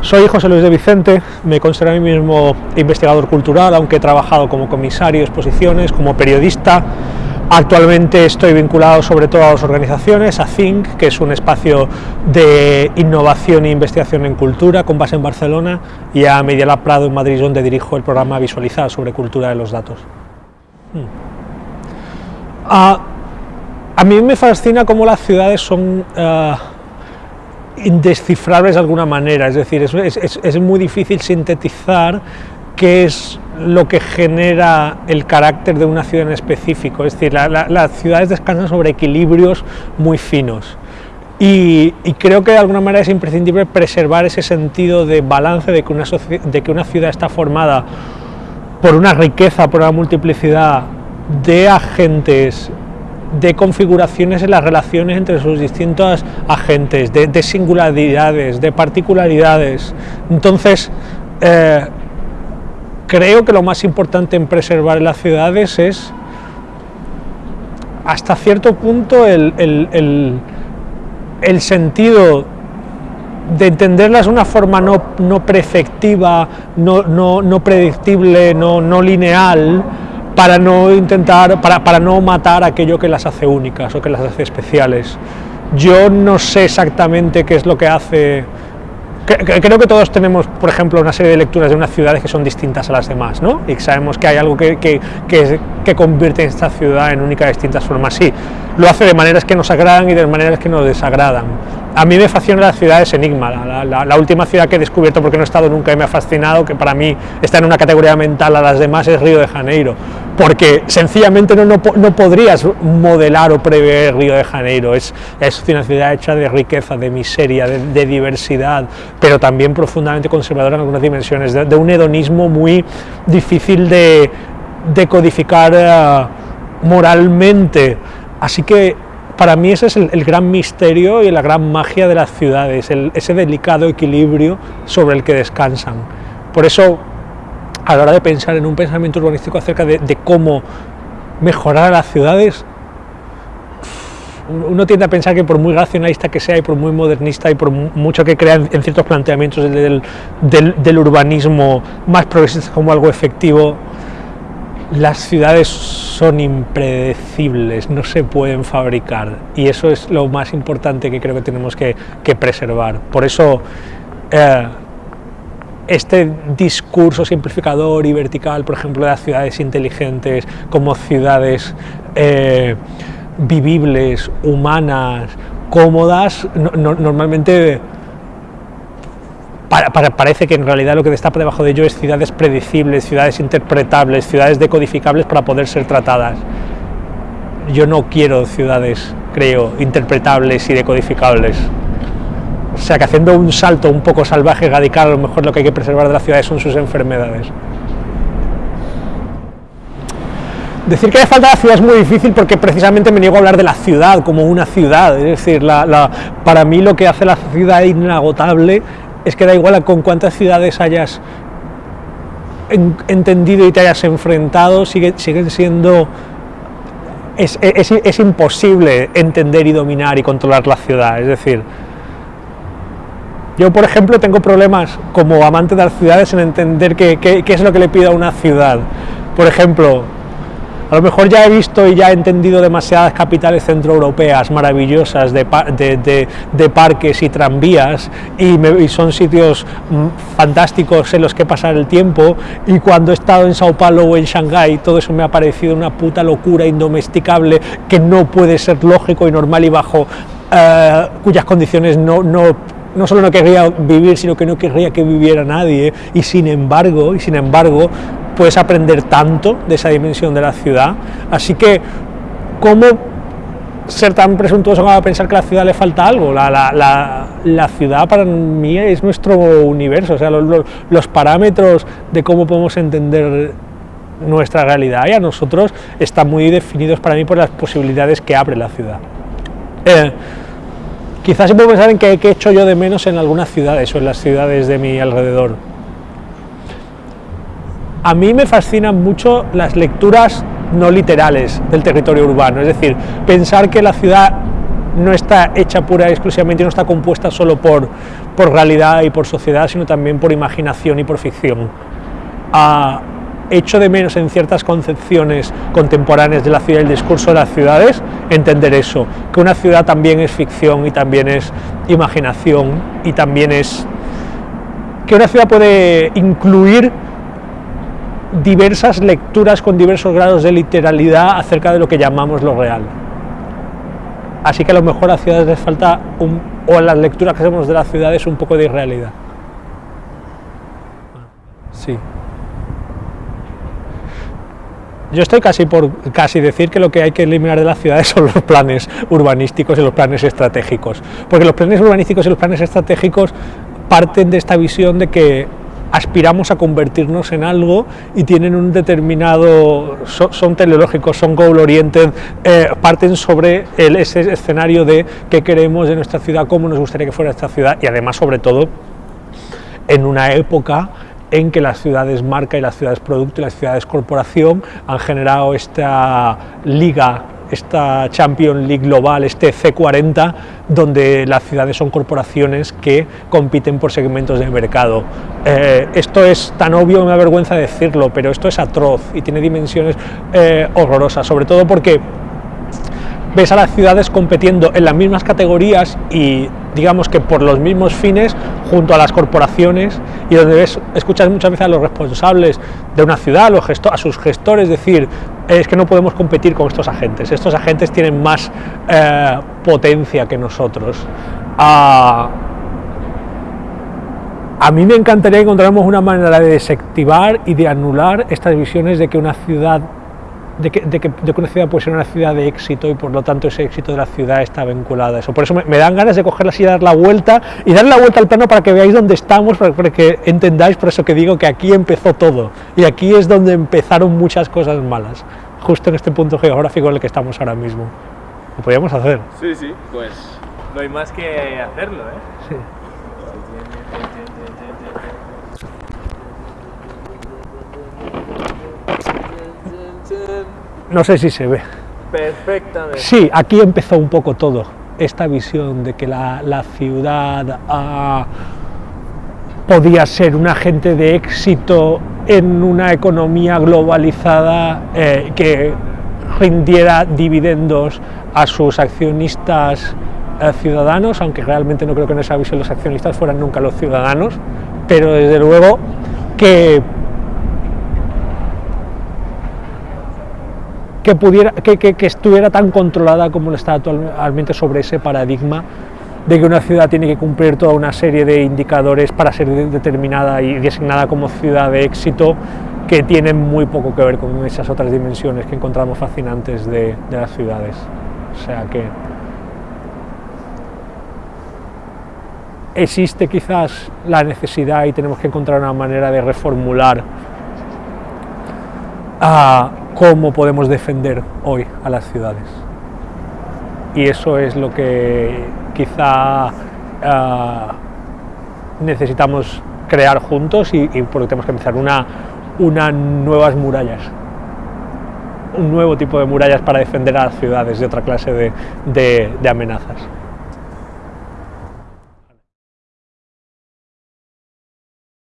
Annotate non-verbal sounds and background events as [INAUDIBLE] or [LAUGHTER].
Soy José Luis de Vicente, me considero a mí mismo investigador cultural, aunque he trabajado como comisario de exposiciones, como periodista. Actualmente estoy vinculado sobre todo a las organizaciones, a Think, que es un espacio de innovación e investigación en cultura con base en Barcelona, y a Media Lab Prado en Madrid, donde dirijo el programa Visualizar sobre cultura de los datos. Hmm. Ah, a mí me fascina cómo las ciudades son... Ah, indescifrables de alguna manera, es decir, es, muy difícil sintetizar qué es lo que genera el carácter de una ciudad en específico, es decir, las ciudades descansan sobre equilibrios muy finos. Y, creo que de alguna manera es imprescindible preservar ese sentido de balance de que, una de que una ciudad está formada por una riqueza, por una multiplicidad de agentes de configuraciones en las relaciones entre sus distintos agentes, de, singularidades, de particularidades. Entonces, eh, creo que lo más importante en preservar las ciudades es, hasta cierto punto, el, sentido de entenderlas de una forma no, no prefectiva, no, no predictible, no, lineal, para no intentar, para, para no matar aquello que las hace únicas o que las hace especiales. Yo no sé exactamente qué es lo que hace creo que todos tenemos, por ejemplo, una serie de lecturas de unas ciudades que son distintas a las demás, ¿no? Y sabemos que hay algo que, que, que, que convierte esta ciudad en única de distintas formas. Sí, lo hace de maneras que nos agradan y de maneras que nos desagradan. A mí me fascina la ciudad es Enigma, la, última ciudad que he descubierto porque no he estado nunca y me ha fascinado, que para mí está en una categoría mental a las demás, es Río de Janeiro, porque sencillamente no, no, no podrías modelar o prever Río de Janeiro, es, es una ciudad hecha de riqueza, de miseria, de, diversidad, pero también profundamente conservadora en algunas dimensiones, de, un hedonismo muy difícil de, de codificar eh, moralmente. Así que para mí ese es el, gran misterio y la gran magia de las ciudades, ese delicado equilibrio sobre el que descansan. Por eso, a la hora de pensar en un pensamiento urbanístico acerca de, cómo mejorar las ciudades, uno tiende a pensar que por muy racionalista que sea y por muy modernista y por mucho que crea en, ciertos planteamientos del, del, urbanismo más progresista como algo efectivo, las ciudades son impredecibles, no se pueden fabricar y eso es lo más importante que creo que tenemos que, preservar. Por eso eh, este discurso simplificador y vertical, por ejemplo, de las ciudades inteligentes como ciudades eh, vivibles, humanas, cómodas, normalmente parece que en realidad lo que por debajo de ello es ciudades predecibles, ciudades interpretables, ciudades decodificables para poder ser tratadas. Yo no quiero ciudades, creo, interpretables y decodificables. O sea que haciendo un salto un poco salvaje, radical, a lo mejor lo que hay que preservar de las ciudades son sus enfermedades. Decir que le falta la ciudad es muy difícil porque precisamente me niego a hablar de la ciudad como una ciudad, es decir, para mí lo que hace la ciudad inagotable es que da igual con cuántas ciudades hayas entendido y te hayas enfrentado, sigue, siguen siendo... Es, es, imposible entender y dominar y controlar la ciudad, es decir, yo, por ejemplo, tengo problemas como amante de las ciudades en entender qué, es lo que le pido a una ciudad. Por ejemplo, a lo mejor ya he visto y ya he entendido demasiadas capitales centroeuropeas maravillosas de, parques y tranvías y, son sitios mm, fantásticos en los que pasar el tiempo y cuando he estado en Sao Paulo o en Shanghái todo eso me ha parecido una puta locura indomesticable que no puede ser lógico y normal y bajo eh, cuyas condiciones no, no no solo no querría vivir, sino que no querría que viviera nadie, y sin embargo, y sin embargo, puedes aprender tanto de esa dimensión de la ciudad. Así que, ¿cómo ser tan presuntuoso como a pensar que a la ciudad le falta algo? La, la, la, ciudad para mí es nuestro universo, o sea, los, parámetros de cómo podemos entender nuestra realidad y a nosotros están muy definidos para mí por las posibilidades que abre la ciudad. Eh, quizás se puede pensar en qué he hecho yo de menos en algunas ciudades o en las ciudades de mi alrededor a mí me fascinan mucho las lecturas no literales del territorio urbano, es decir, pensar que la ciudad no está hecha pura y exclusivamente, no está compuesta solo por, por realidad y por sociedad, sino también por imaginación y por ficción. Ah, echo de menos en ciertas concepciones contemporáneas de la ciudad el discurso de las ciudades entender eso, que una ciudad también es ficción y también es imaginación y también es que una ciudad puede incluir diversas lecturas con diversos grados de literalidad acerca de lo que llamamos lo real. Así que a lo mejor a las ciudades les falta, un, o a las lecturas que hacemos de las ciudades, un poco de irrealidad. Sí. Yo estoy casi por casi decir que lo que hay que eliminar de las ciudades [LAUGHS] son los planes urbanísticos y los planes estratégicos, porque los planes urbanísticos y los planes estratégicos parten de esta visión de que aspiramos a convertirnos en algo y tienen un determinado, son, teleológicos, son goal oriented, eh, parten sobre el, ese escenario de qué queremos de nuestra ciudad, cómo nos gustaría que fuera esta ciudad y además sobre todo en una época en que las ciudades marca y las ciudades producto y las ciudades corporación han generado esta liga esta Champions League global, este C40, donde las ciudades son corporaciones que compiten por segmentos de mercado. Eh, esto es tan obvio, me da vergüenza decirlo, pero esto es atroz y tiene dimensiones eh, horrorosas, sobre todo porque ves a las ciudades compitiendo en las mismas categorías y digamos que por los mismos fines junto a las corporaciones y donde ves, escuchas muchas veces a los responsables de una ciudad, a sus gestores decir es que no podemos competir con estos agentes, estos agentes tienen más eh, potencia que nosotros. Ah, a mí me encantaría encontrarnos una manera de desactivar y de anular estas visiones de que una ciudad de que, de, que, una ciudad puede ser una ciudad de éxito y por lo tanto ese éxito de la ciudad está vinculado a eso. Por eso me, dan ganas de cogerla y dar la vuelta y darle la vuelta al plano para que veáis dónde estamos, para, que entendáis por eso que digo que aquí empezó todo y aquí es donde empezaron muchas cosas malas, justo en este punto geográfico en el que estamos ahora mismo. Lo podríamos hacer. Sí, sí, pues no hay más que hacerlo, ¿eh? Sí. No sé si se ve. Perfectamente. Sí, aquí empezó un poco todo. Esta visión de que la, ciudad ah, podía ser un agente de éxito en una economía globalizada eh, que rindiera dividendos a sus accionistas eh, ciudadanos, aunque realmente no creo que en esa visión los accionistas fueran nunca los ciudadanos, pero desde luego que que, pudiera, que, que, estuviera tan controlada como lo está actualmente sobre ese paradigma de que una ciudad tiene que cumplir toda una serie de indicadores para ser determinada y designada como ciudad de éxito que tienen muy poco que ver con esas otras dimensiones que encontramos fascinantes de, de las ciudades. O sea que existe quizás la necesidad y tenemos que encontrar una manera de reformular a cómo podemos defender hoy a las ciudades. Y eso es lo que quizá ah, necesitamos crear juntos y, porque tenemos que empezar una, nuevas murallas, un nuevo tipo de murallas para defender a las ciudades de otra clase de amenazas.